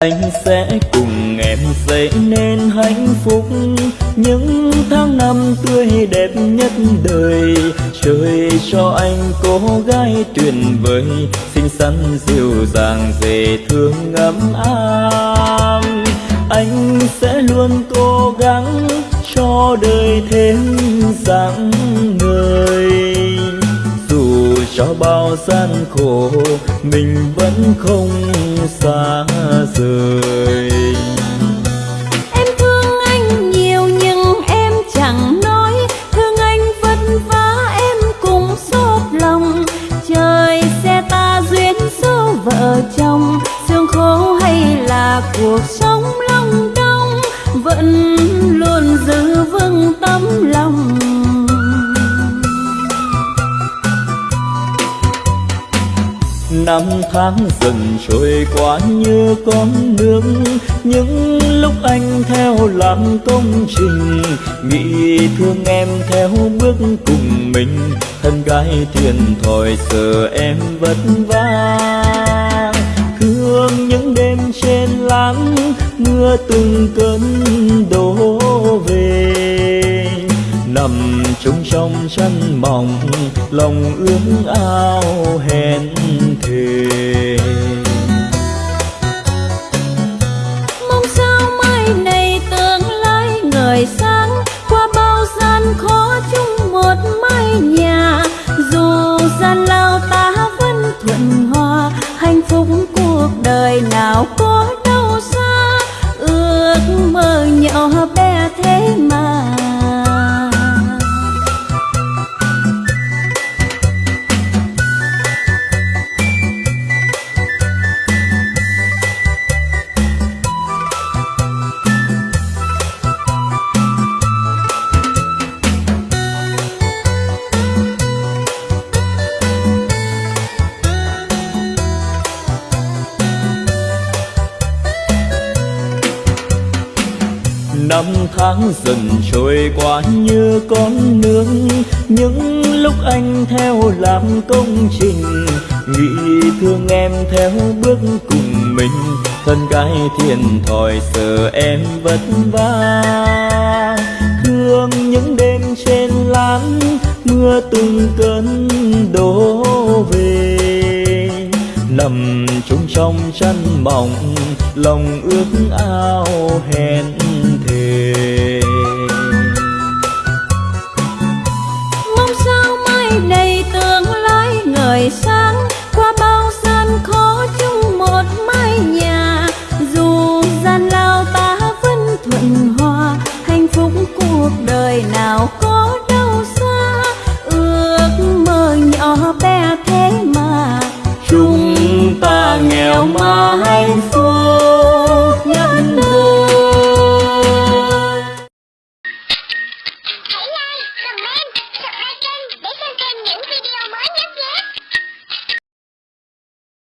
anh sẽ cùng em xây nên hạnh phúc. Những tháng năm tươi đẹp nhất đời, trời cho anh cô gái tuyệt vời, xinh xắn dịu dàng dễ thương ấm áp. Anh sẽ luôn cố gắng cho đời thêm dáng người bao gian khổ, mình vẫn không xa rời. Em thương anh nhiều nhưng em chẳng nói, thương anh vất vả em cũng xót lòng. Trời sẽ ta duyên số vợ chồng, sương khổ hay là cuộc sống long đong, vẫn năm tháng dần trôi qua như con nước. Những lúc anh theo làm công trình nghĩ thương em theo bước cùng mình. Thân gái thiền thòi giờ em vất vả thương những đêm trên láng, mưa từng cơn đổ về. Nằm chung trong chăn mỏng lòng ước ao hẹn thề. Mong sao mai này tương lai ngời sáng, qua bao gian khó chung một mái nhà. Dù gian lao ta vẫn thuận hòa, hạnh phúc cuộc đời nào có đâu xa. Ước mơ nhỏ bé năm tháng dần trôi qua như con nước. Những lúc anh theo làm công trình, nghĩ thương em theo bước cùng mình. Thân gái thiền thòi sợ em vất vả. Thương những đêm trên lán, mưa từng cơn đổ về. Nằm chung trong chăn mỏng, lòng ước ao hẹn